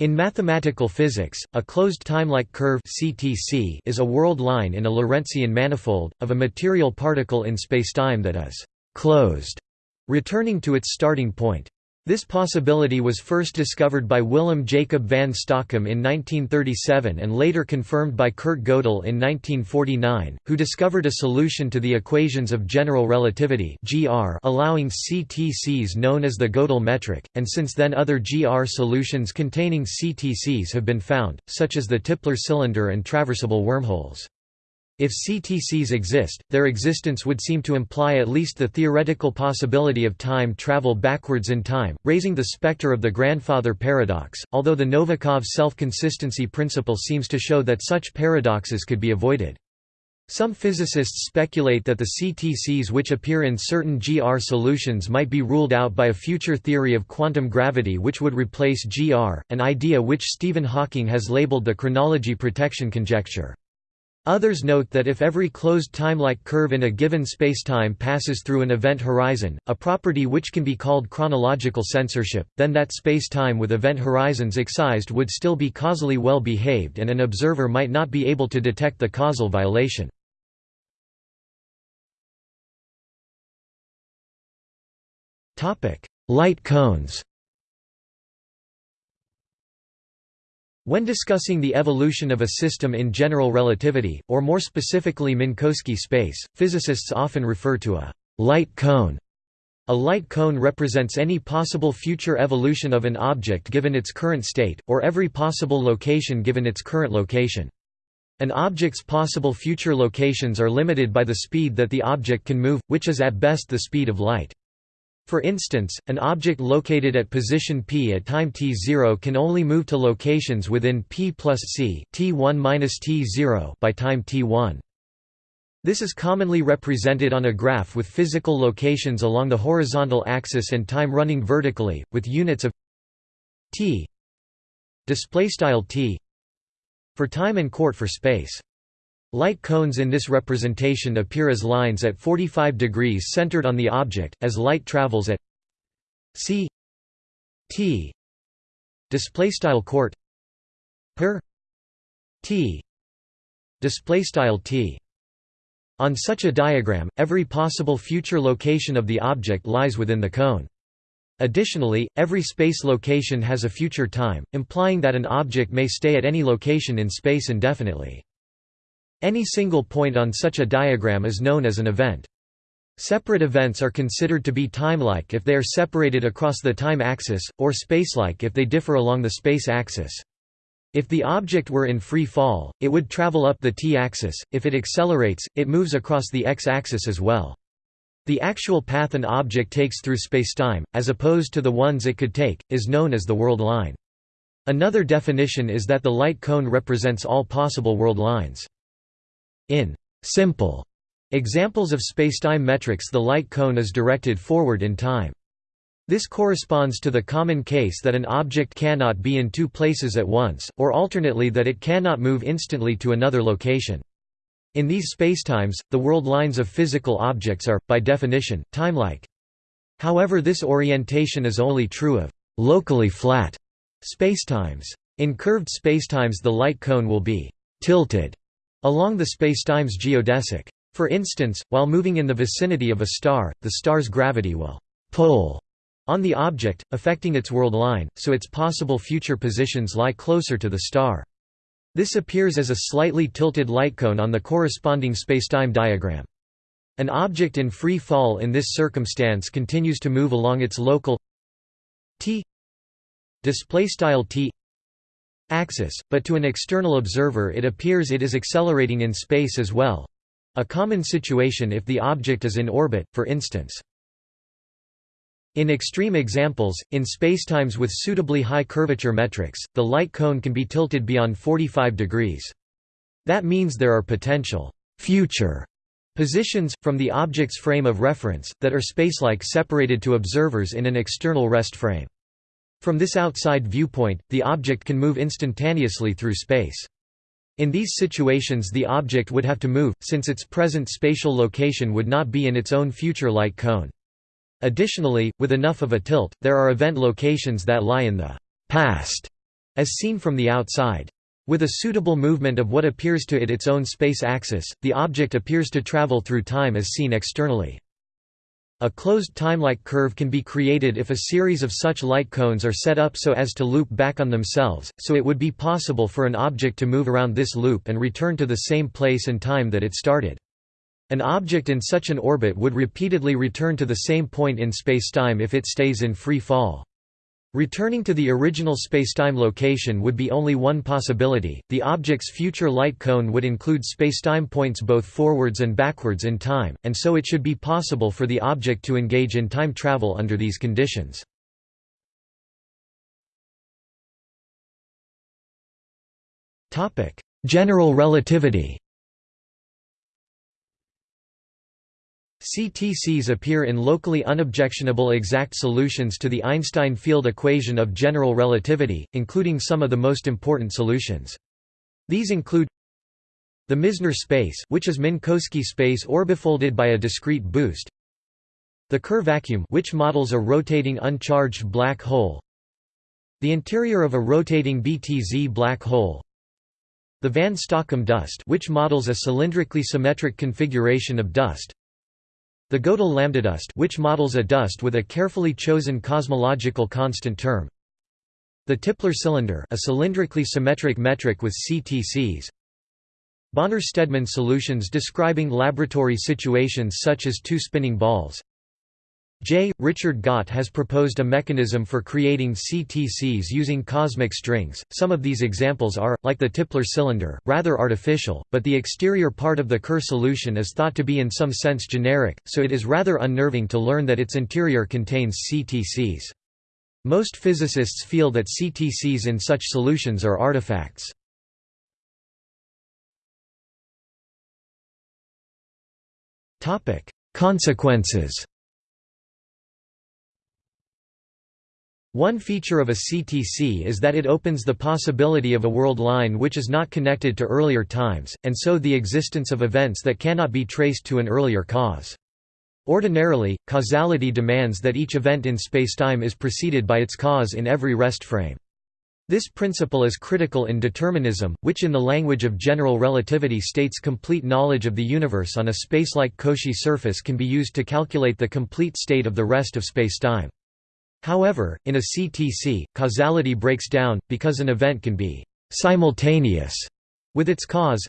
In mathematical physics, a closed timelike curve (CTC) is a world line in a Lorentzian manifold of a material particle in spacetime that is closed, returning to its starting point. This possibility was first discovered by Willem Jacob van Stockum in 1937 and later confirmed by Kurt Gödel in 1949, who discovered a solution to the equations of general relativity (GR) allowing CTCs known as the Gödel metric, and since then other GR solutions containing CTCs have been found, such as the Tipler cylinder and traversable wormholes. If CTCs exist, their existence would seem to imply at least the theoretical possibility of time travel backwards in time, raising the specter of the grandfather paradox, although the Novikov self-consistency principle seems to show that such paradoxes could be avoided. Some physicists speculate that the CTCs which appear in certain GR solutions might be ruled out by a future theory of quantum gravity which would replace GR, an idea which Stephen Hawking has labeled the chronology protection conjecture. Others note that if every closed timelike curve in a given spacetime passes through an event horizon, a property which can be called chronological censorship, then that spacetime with event horizons excised would still be causally well behaved and an observer might not be able to detect the causal violation. Light cones When discussing the evolution of a system in general relativity, or more specifically Minkowski space, physicists often refer to a light cone. A light cone represents any possible future evolution of an object given its current state, or every possible location given its current location. An object's possible future locations are limited by the speed that the object can move, which is at best the speed of light. For instance, an object located at position p at time t0 can only move to locations within p plus c t1 minus t0 by time t1. This is commonly represented on a graph with physical locations along the horizontal axis and time running vertically, with units of t t for time and court for space. Light cones in this representation appear as lines at 45 degrees centered on the object, as light travels at c t displaystyle court per t displaystyle t. On such a diagram every possible future location of the object lies within the cone. Additionally every space location has a future time implying that an object may stay at any location in space indefinitely any single point on such a diagram is known as an event. Separate events are considered to be timelike if they are separated across the time axis, or spacelike if they differ along the space axis. If the object were in free fall, it would travel up the t-axis, if it accelerates, it moves across the x-axis as well. The actual path an object takes through spacetime, as opposed to the ones it could take, is known as the world line. Another definition is that the light cone represents all possible world lines. In simple examples of spacetime metrics the light cone is directed forward in time. This corresponds to the common case that an object cannot be in two places at once, or alternately that it cannot move instantly to another location. In these spacetimes, the world lines of physical objects are, by definition, timelike. However this orientation is only true of locally flat spacetimes. In curved spacetimes the light cone will be tilted along the spacetime's geodesic. For instance, while moving in the vicinity of a star, the star's gravity will pull on the object, affecting its world line, so its possible future positions lie closer to the star. This appears as a slightly tilted lightcone on the corresponding spacetime diagram. An object in free fall in this circumstance continues to move along its local t t axis, but to an external observer it appears it is accelerating in space as well a common situation if the object is in orbit, for instance. In extreme examples, in spacetimes with suitably high curvature metrics, the light cone can be tilted beyond 45 degrees. That means there are potential future positions, from the object's frame of reference, that are spacelike separated to observers in an external rest frame. From this outside viewpoint, the object can move instantaneously through space. In these situations the object would have to move, since its present spatial location would not be in its own future light cone. Additionally, with enough of a tilt, there are event locations that lie in the past as seen from the outside. With a suitable movement of what appears to it its own space axis, the object appears to travel through time as seen externally. A closed timelike curve can be created if a series of such light cones are set up so as to loop back on themselves, so it would be possible for an object to move around this loop and return to the same place and time that it started. An object in such an orbit would repeatedly return to the same point in spacetime if it stays in free fall. Returning to the original spacetime location would be only one possibility. The object's future light cone would include spacetime points both forwards and backwards in time, and so it should be possible for the object to engage in time travel under these conditions. General relativity. CTCs appear in locally unobjectionable exact solutions to the Einstein field equation of general relativity, including some of the most important solutions. These include the Misner space which is Minkowski space orbifolded by a discrete boost the Kerr vacuum which models a rotating uncharged black hole the interior of a rotating BTZ black hole the van Stockum dust which models a cylindrically symmetric configuration of dust the Gödel lambda dust which models a dust with a carefully chosen cosmological constant term. The Tipler cylinder a cylindrically symmetric metric with CTCs. Bonnor-Steadman solutions describing laboratory situations such as two spinning balls. J. Richard Gott has proposed a mechanism for creating CTCs using cosmic strings. Some of these examples are, like the Tipler cylinder, rather artificial, but the exterior part of the Kerr solution is thought to be in some sense generic, so it is rather unnerving to learn that its interior contains CTCs. Most physicists feel that CTCs in such solutions are artifacts. Consequences One feature of a CTC is that it opens the possibility of a world line which is not connected to earlier times, and so the existence of events that cannot be traced to an earlier cause. Ordinarily, causality demands that each event in spacetime is preceded by its cause in every rest frame. This principle is critical in determinism, which in the language of general relativity states complete knowledge of the universe on a spacelike Cauchy surface can be used to calculate the complete state of the rest of spacetime. However, in a CTC, causality breaks down, because an event can be «simultaneous» with its cause.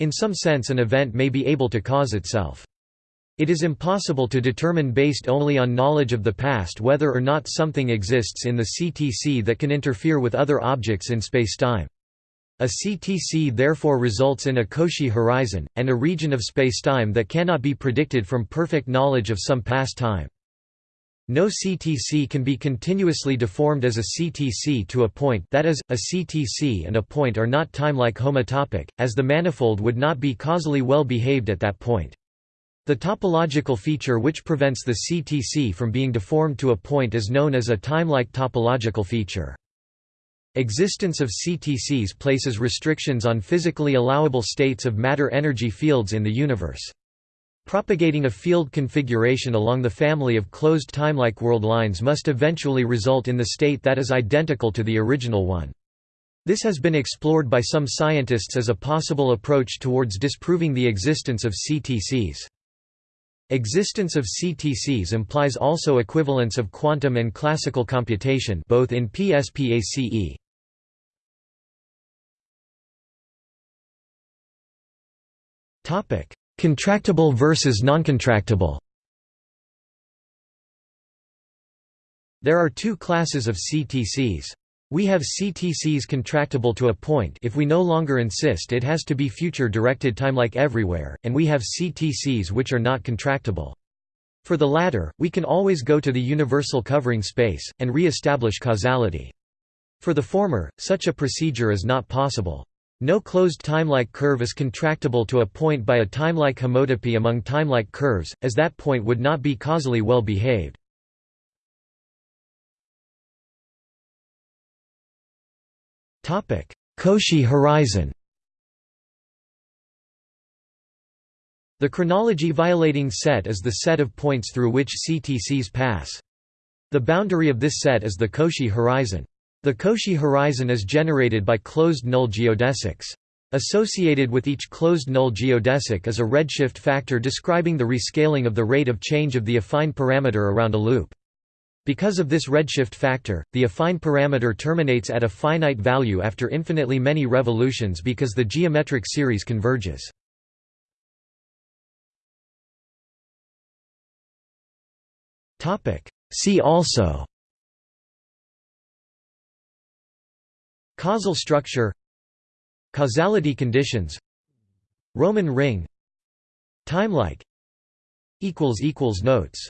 In some sense an event may be able to cause itself. It is impossible to determine based only on knowledge of the past whether or not something exists in the CTC that can interfere with other objects in spacetime. A CTC therefore results in a Cauchy horizon, and a region of spacetime that cannot be predicted from perfect knowledge of some past time. No CTC can be continuously deformed as a CTC to a point that is, a CTC and a point are not timelike homotopic, as the manifold would not be causally well behaved at that point. The topological feature which prevents the CTC from being deformed to a point is known as a timelike topological feature. Existence of CTCs places restrictions on physically allowable states of matter-energy fields in the universe. Propagating a field configuration along the family of closed timelike world lines must eventually result in the state that is identical to the original one. This has been explored by some scientists as a possible approach towards disproving the existence of CTCs. Existence of CTCs implies also equivalence of quantum and classical computation both in PSPACE. Topic: Contractible versus noncontractible There are two classes of CTCs. We have CTCs contractable to a point if we no longer insist it has to be future-directed time like everywhere, and we have CTCs which are not contractable. For the latter, we can always go to the universal covering space, and re-establish causality. For the former, such a procedure is not possible. No closed timelike curve is contractible to a point by a timelike homotopy among timelike curves, as that point would not be causally well behaved. Cauchy horizon The chronology-violating set is the set of points through which CTCs pass. The boundary of this set is the Cauchy horizon. The Cauchy horizon is generated by closed-null geodesics. Associated with each closed-null geodesic is a redshift factor describing the rescaling of the rate of change of the affine parameter around a loop. Because of this redshift factor, the affine parameter terminates at a finite value after infinitely many revolutions because the geometric series converges. See also Causal structure Causality conditions Roman ring Timelike Notes